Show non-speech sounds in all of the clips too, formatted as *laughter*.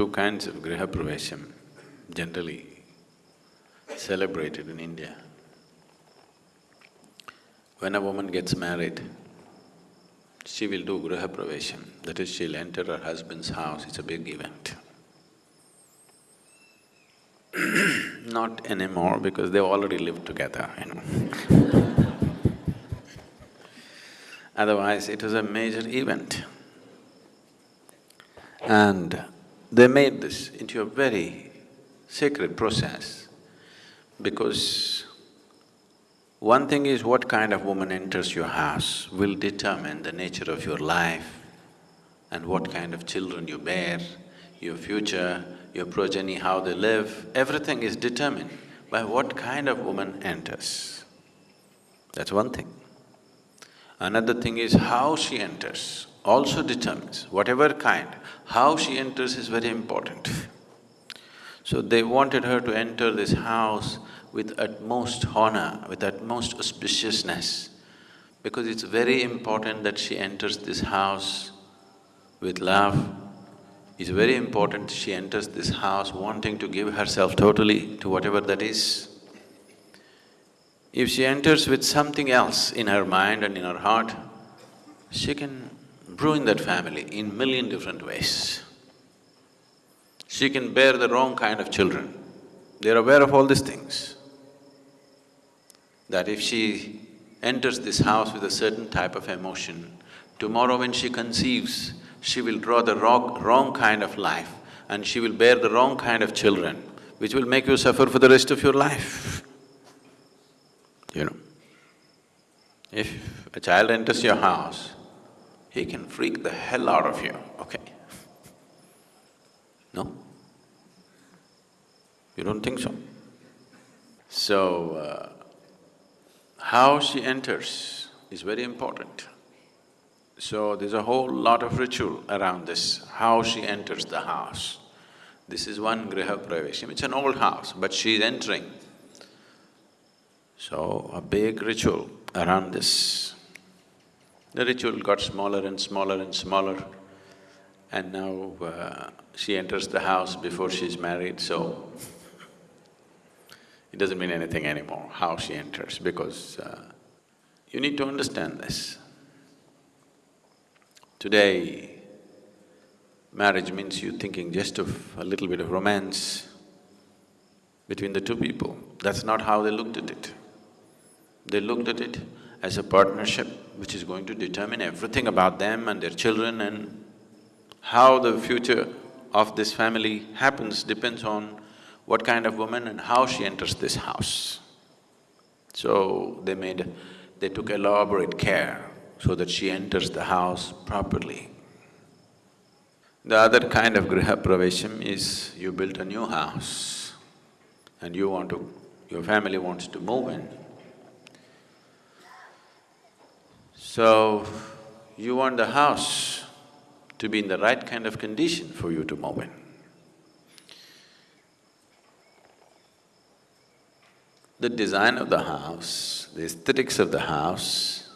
two kinds of Griha Pravesham generally celebrated in India. When a woman gets married, she will do Griha Pravesham, that is she'll enter her husband's house, it's a big event. *clears throat* Not anymore because they've already lived together, you know *laughs* Otherwise, it was a major event. And they made this into a very sacred process because one thing is what kind of woman enters your house will determine the nature of your life and what kind of children you bear, your future, your progeny, how they live, everything is determined by what kind of woman enters. That's one thing. Another thing is how she enters also determines, whatever kind, how she enters is very important. So they wanted her to enter this house with utmost honor, with utmost auspiciousness, because it's very important that she enters this house with love. It's very important she enters this house wanting to give herself totally to whatever that is. If she enters with something else in her mind and in her heart, she can ruin that family in million different ways. She can bear the wrong kind of children. They're aware of all these things. That if she enters this house with a certain type of emotion, tomorrow when she conceives, she will draw the wrong, wrong kind of life and she will bear the wrong kind of children, which will make you suffer for the rest of your life you know. If a child enters your house, he can freak the hell out of you, okay? No? You don't think so? So, uh, how she enters is very important. So there's a whole lot of ritual around this, how she enters the house. This is one Griha Pravesham, it's an old house, but she's entering so, a big ritual around this. The ritual got smaller and smaller and smaller and now uh, she enters the house before she's married, so it doesn't mean anything anymore how she enters because uh, you need to understand this. Today, marriage means you thinking just of a little bit of romance between the two people. That's not how they looked at it. They looked at it as a partnership which is going to determine everything about them and their children and how the future of this family happens depends on what kind of woman and how she enters this house. So they made… they took elaborate care so that she enters the house properly. The other kind of griha pravesham is you built a new house and you want to… your family wants to move in. So, you want the house to be in the right kind of condition for you to move in. The design of the house, the aesthetics of the house,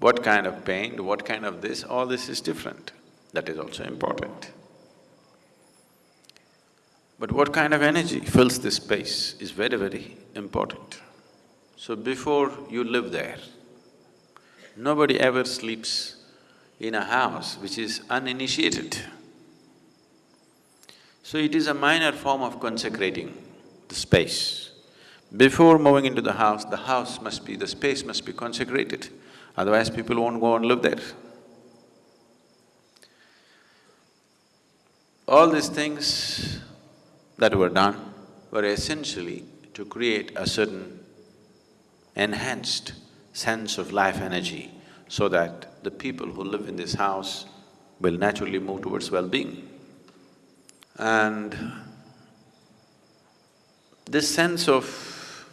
what kind of paint, what kind of this, all this is different. That is also important. But what kind of energy fills this space is very, very important. So before you live there, Nobody ever sleeps in a house which is uninitiated. So it is a minor form of consecrating the space. Before moving into the house, the house must be… the space must be consecrated, otherwise people won't go and live there. All these things that were done were essentially to create a certain enhanced sense of life energy so that the people who live in this house will naturally move towards well-being. And this sense of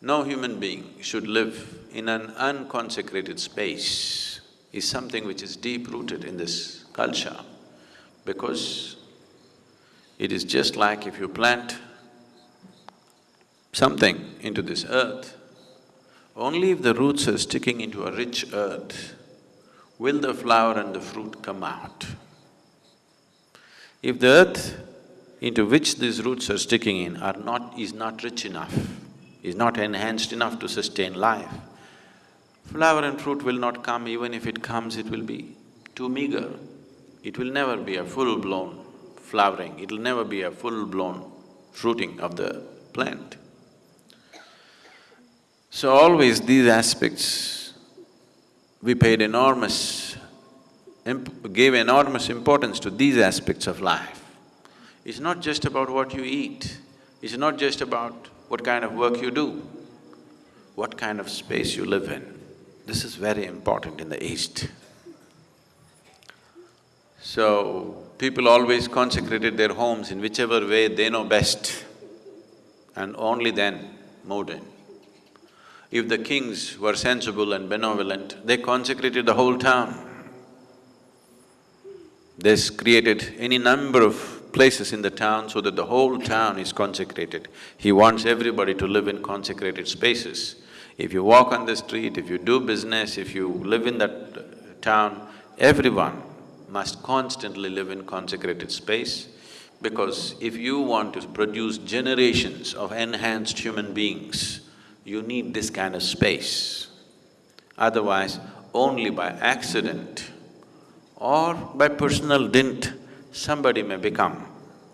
no human being should live in an unconsecrated space is something which is deep-rooted in this culture because it is just like if you plant something into this earth, only if the roots are sticking into a rich earth will the flower and the fruit come out. If the earth into which these roots are sticking in are not… is not rich enough, is not enhanced enough to sustain life, flower and fruit will not come, even if it comes, it will be too meager. It will never be a full-blown flowering, it'll never be a full-blown fruiting of the plant. So always these aspects, we paid enormous, gave enormous importance to these aspects of life. It's not just about what you eat, it's not just about what kind of work you do, what kind of space you live in. This is very important in the East. So, people always consecrated their homes in whichever way they know best and only then moved in. If the kings were sensible and benevolent, they consecrated the whole town. They created any number of places in the town so that the whole town is consecrated. He wants everybody to live in consecrated spaces. If you walk on the street, if you do business, if you live in that uh, town, everyone must constantly live in consecrated space because if you want to produce generations of enhanced human beings, you need this kind of space. Otherwise, only by accident or by personal dint, somebody may become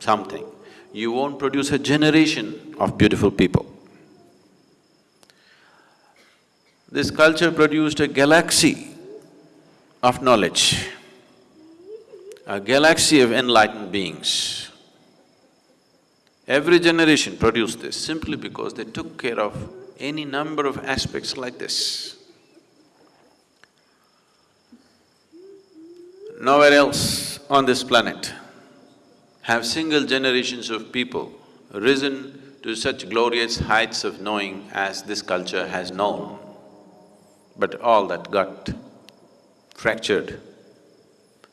something. You won't produce a generation of beautiful people. This culture produced a galaxy of knowledge, a galaxy of enlightened beings. Every generation produced this simply because they took care of any number of aspects like this. Nowhere else on this planet have single generations of people risen to such glorious heights of knowing as this culture has known. But all that got fractured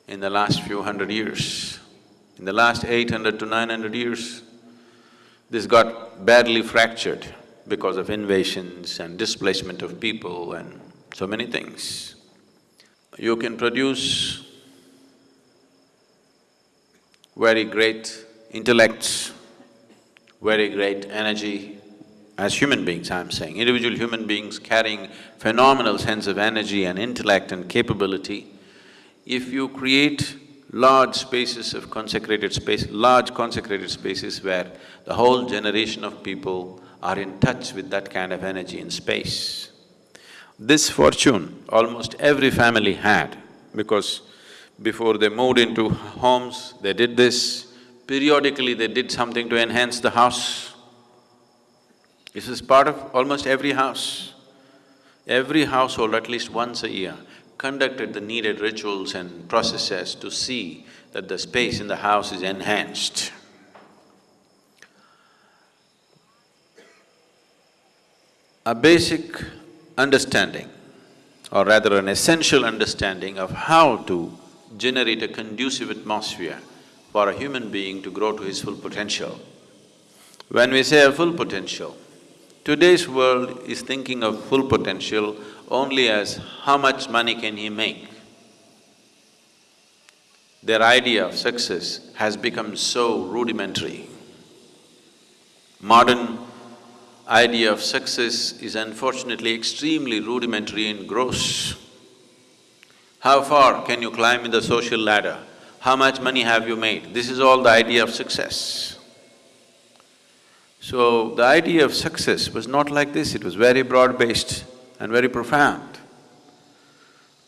in the last few hundred years. In the last eight hundred to nine hundred years, this got badly fractured because of invasions and displacement of people and so many things. You can produce very great intellects, very great energy, as human beings I'm saying, individual human beings carrying phenomenal sense of energy and intellect and capability, if you create large spaces of consecrated space, large consecrated spaces where the whole generation of people are in touch with that kind of energy in space. This fortune almost every family had because before they moved into homes, they did this, periodically they did something to enhance the house. This is part of almost every house. Every household at least once a year conducted the needed rituals and processes to see that the space in the house is enhanced. A basic understanding, or rather an essential understanding of how to generate a conducive atmosphere for a human being to grow to his full potential. When we say a full potential, today's world is thinking of full potential only as how much money can he make. Their idea of success has become so rudimentary. Modern idea of success is unfortunately extremely rudimentary and gross. How far can you climb in the social ladder? How much money have you made? This is all the idea of success. So, the idea of success was not like this, it was very broad-based and very profound.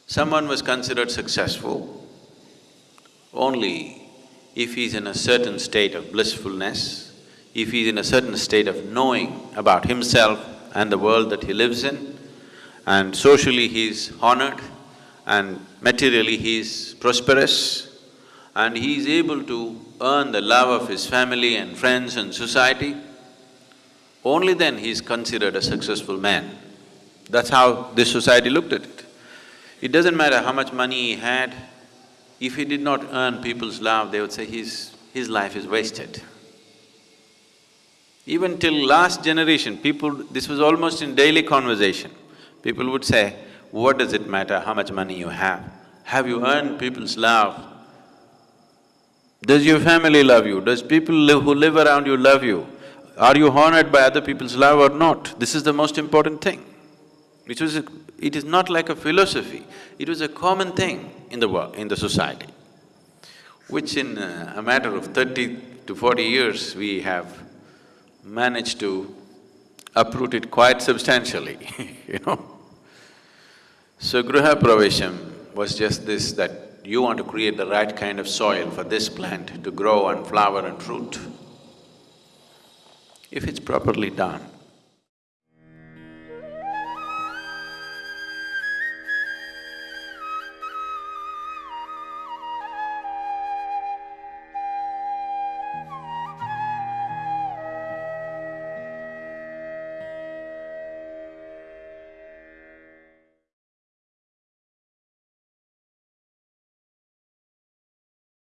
Someone was considered successful only if he's in a certain state of blissfulness, if he's in a certain state of knowing about himself and the world that he lives in, and socially he's honored, and materially he's prosperous, and he's able to earn the love of his family and friends and society, only then he's considered a successful man. That's how this society looked at it. It doesn't matter how much money he had, if he did not earn people's love, they would say his… his life is wasted. Even till last generation, people… this was almost in daily conversation. People would say, what does it matter how much money you have? Have you earned people's love? Does your family love you? Does people who live around you love you? Are you honored by other people's love or not? This is the most important thing. It was a, it is not like a philosophy, it was a common thing in the world, in the society, which in uh, a matter of thirty to forty years, we have managed to uproot it quite substantially, *laughs* you know. So Griha Pravesham was just this that you want to create the right kind of soil for this plant to grow and flower and fruit. If it's properly done,